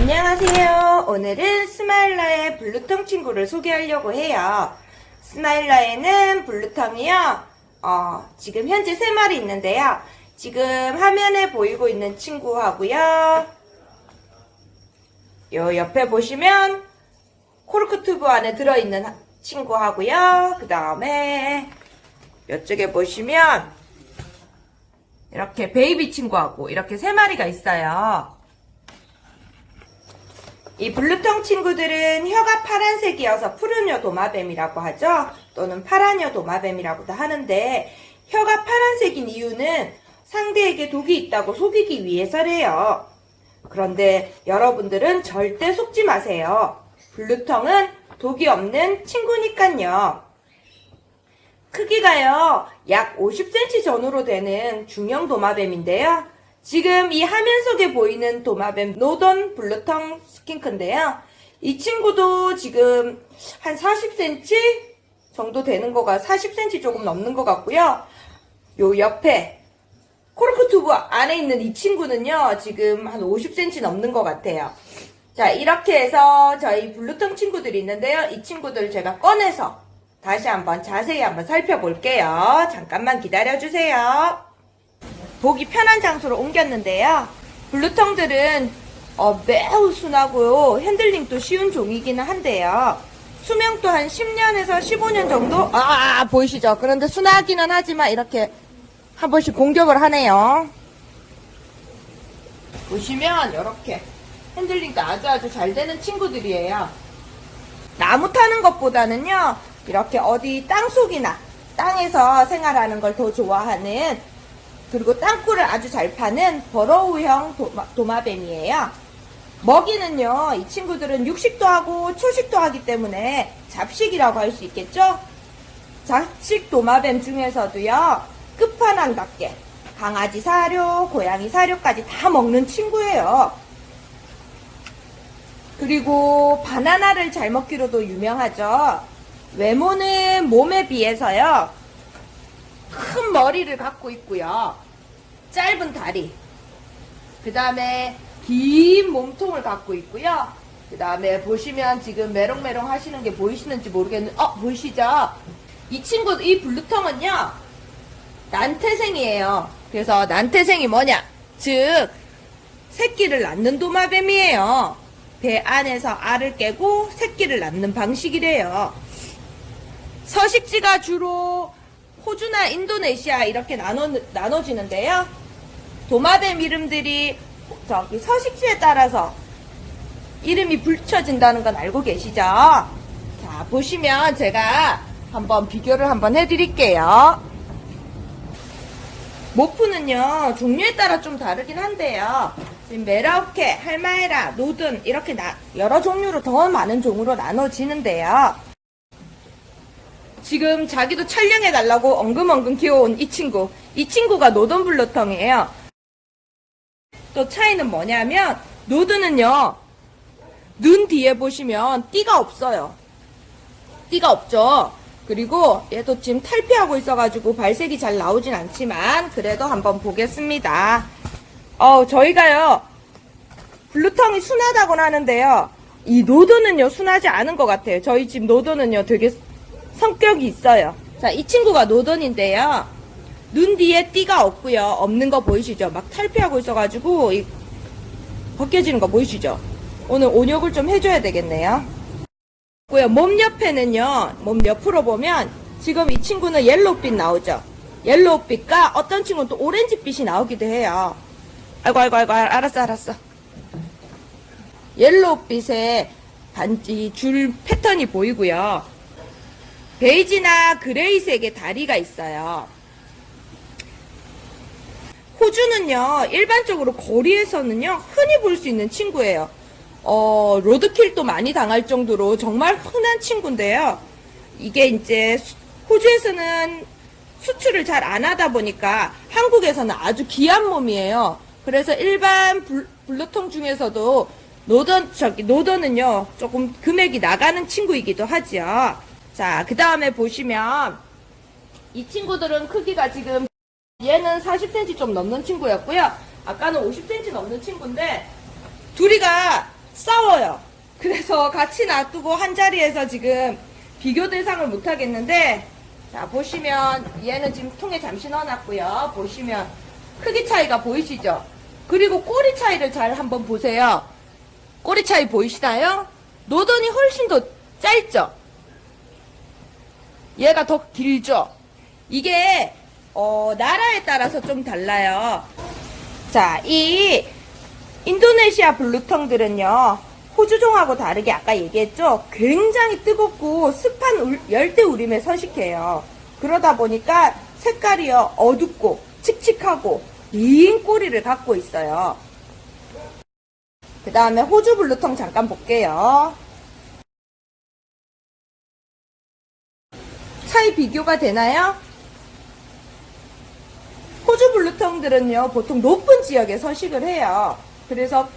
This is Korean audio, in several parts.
안녕하세요. 오늘은 스마일러의 blue tongue 친구를 소개하려고 해요. 스마일러에는 blue tongue이요. 어, 지금 현재 3마리 있는데요. 지금 화면에 보이고 있는 친구하고요. 요 옆에 보시면 코르크 튜브 안에 들어있는 친구하고요. 그 다음에 이쪽에 보시면 이렇게 베이비 친구하고 이렇게 세 마리가 있어요. 이 blue tongue 친구들은 혀가 파란색이어서 푸른혀 도마뱀이라고 하죠. 또는 파란혀 도마뱀이라고도 하는데 혀가 파란색인 이유는 상대에게 독이 있다고 속이기 위해서래요. 그런데 여러분들은 절대 속지 마세요. blue tongue은 독이 없는 친구니깐요. 크기가요, 약 50cm 전후로 되는 중형 도마뱀인데요. 지금 이 화면 속에 보이는 도마뱀 northern blue tongue skink인데요. 이 친구도 지금 한 40cm 정도 되는 거가 40cm 조금 넘는 것 같고요. 요 옆에 코르크 튜브 안에 있는 이 친구는요, 지금 한 50cm 넘는 것 같아요. 자, 이렇게 해서 저희 blue tongue 친구들이 있는데요. 이 친구들 제가 꺼내서 다시 한번 자세히 한번 살펴볼게요. 잠깐만 기다려주세요. 보기 편한 장소로 옮겼는데요. blue tongue들은 어, 매우 순하고요. 핸들링도 쉬운 종이기는 한데요. 수명도 한 10년에서 15년 정도? 아, 보이시죠? 그런데 순하기는 하지만 이렇게 한 번씩 공격을 하네요. 보시면 이렇게 핸들링도 아주 아주 잘 되는 친구들이에요. 나무 타는 것보다는요, 이렇게 어디 땅속이나 땅에서 생활하는 걸 더 좋아하는 그리고 땅굴을 아주 잘 파는 버러우형 도마, 도마뱀이에요. 먹이는요, 이 친구들은 육식도 하고 초식도 하기 때문에 잡식이라고 할 수 있겠죠? 잡식 도마뱀 중에서도요, 끝판왕답게 강아지 사료, 고양이 사료까지 다 먹는 친구예요. 그리고 바나나를 잘 먹기로도 유명하죠. 외모는 몸에 비해서요. 큰 머리를 갖고 있고요. 짧은 다리. 그 다음에 긴 몸통을 갖고 있고요. 그 다음에 보시면 지금 메롱메롱 하시는 게 보이시는지 모르겠는데, 어, 보이시죠? 이 친구, 이 블루텅은요, 난태생이에요. 그래서 난태생이 뭐냐? 즉, 새끼를 낳는 도마뱀이에요. 배 안에서 알을 깨고 새끼를 낳는 방식이래요. 서식지가 주로 호주나 인도네시아 이렇게 나눠, 나눠지는데요. 도마뱀 이름들이 저기 서식지에 따라서 이름이 붙여진다는 건 알고 계시죠? 자, 보시면 제가 한번 비교를 한번 해드릴게요. morph는요, 종류에 따라 좀 다르긴 한데요. 지금 메라우케, 할마헤라, northern 이렇게 나, 여러 종류로 더 많은 종으로 나눠지는데요. 지금 자기도 촬영해 달라고 엉금엉금 귀여운 이 친구. 이 친구가 northern blue tongue이에요. 또 차이는 뭐냐면 northern은요. 눈 뒤에 보시면 띠가 없어요. 띠가 없죠. 그리고 얘도 지금 탈피하고 있어가지고 발색이 잘 나오진 않지만 그래도 한번 보겠습니다. 어, 저희가요. 블루텅이 순하다고는 하는데요. 이 노드는요 순하지 않은 것 같아요. 저희 집 노드는요 되게 성격이 있어요. 자, 이 친구가 노던인데요. 눈 뒤에 띠가 없고요. 없는 거 보이시죠? 막 탈피하고 있어가지고 이 벗겨지는 거 보이시죠? 오늘 온욕을 좀 해줘야 되겠네요. 몸 옆에는요. 몸 옆으로 보면 지금 이 친구는 yellow빛 나오죠? yellow빛과 어떤 친구는 또 오렌지빛이 나오기도 해요. 아이고 아이고 아이고 알았어 알았어. yellow빛의 반지 줄 패턴이 보이고요. 베이지나 gray색의 다리가 있어요. 호주는요, 일반적으로 거리에서는요, 흔히 볼 수 있는 친구예요. 어, 로드킬도 많이 당할 정도로 정말 흔한 친구인데요. 이게 이제 수- 호주에서는 수출을 잘 안 하다 보니까 한국에서는 아주 귀한 몸이에요. 그래서 일반 블, 블루통 중에서도 노던, 저기, 노던은요, 조금 금액이 나가는 친구이기도 하죠. 자, 그 다음에 보시면, 이 친구들은 크기가 지금, 얘는 40cm 좀 넘는 친구였고요. 아까는 50cm 넘는 친구인데, 둘이가 싸워요. 그래서 같이 놔두고 한 자리에서 지금 비교 대상을 못 하겠는데 자 보시면 얘는 지금 통에 잠시 넣어놨고요. 보시면 크기 차이가 보이시죠? 그리고 꼬리 차이를 잘 한번 보세요. 꼬리 차이 보이시나요? 노던이 훨씬 더 짧죠? 얘가 더 길죠? 이게 어, 나라에 따라서 좀 달라요. 자, 이 인도네시아 블루텅들은요. 호주종하고 다르게 아까 얘기했죠? 굉장히 뜨겁고 습한 울- 열대 우림에 서식해요. 그러다 보니까 색깔이요. 어둡고 칙칙하고 긴 꼬리를 갖고 있어요. 그 다음에 호주 블루텅 잠깐 볼게요. 차이 비교가 되나요? 호주 블루텅들은요, 보통 높은 지역에 서식을 해요. 그래서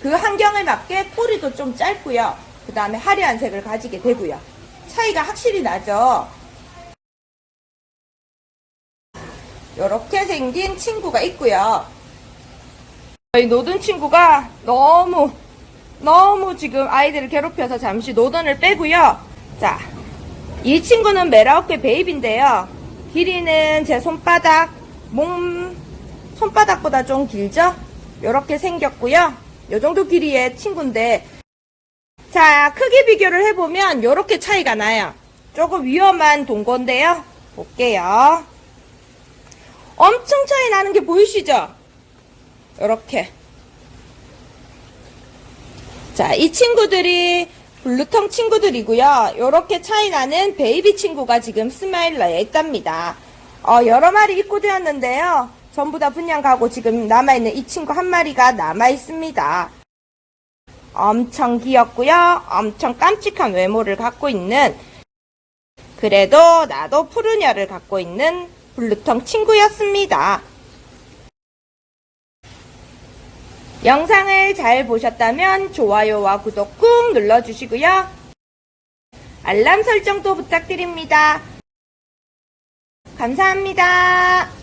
그 환경에 맞게 꼬리도 좀 짧고요. 그 다음에 화려한 색을 가지게 되고요. 차이가 확실히 나죠? 이렇게 생긴 친구가 있고요. 저희 노든 친구가 너무 너무 지금 아이들을 괴롭혀서 잠시 노던을 빼고요. 자, 이 친구는 메라우케 베이비인데요. 길이는 제 손바닥, 몸, 손바닥보다 좀 길죠? 이렇게 생겼고요. 요 정도 길이의 친구인데, 자, 크기 비교를 해보면 이렇게 차이가 나요. 조금 위험한 동거인데요. 볼게요. 엄청 차이 나는 게 보이시죠? 이렇게. 자, 이 친구들이 blue tongue 친구들이고요. 이렇게 차이 나는 베이비 친구가 지금 스마일러에 있답니다. 어, 여러 마리 입고되었는데요. 전부 다 분양 가고 지금 남아있는 이 친구 한 마리가 남아있습니다. 엄청 귀엽고요. 엄청 깜찍한 외모를 갖고 있는 그래도 나도 푸른 혀를 갖고 있는 blue tongue 친구였습니다. 영상을 잘 보셨다면 좋아요와 구독 꾹 눌러주시고요. 알람 설정도 부탁드립니다. 감사합니다.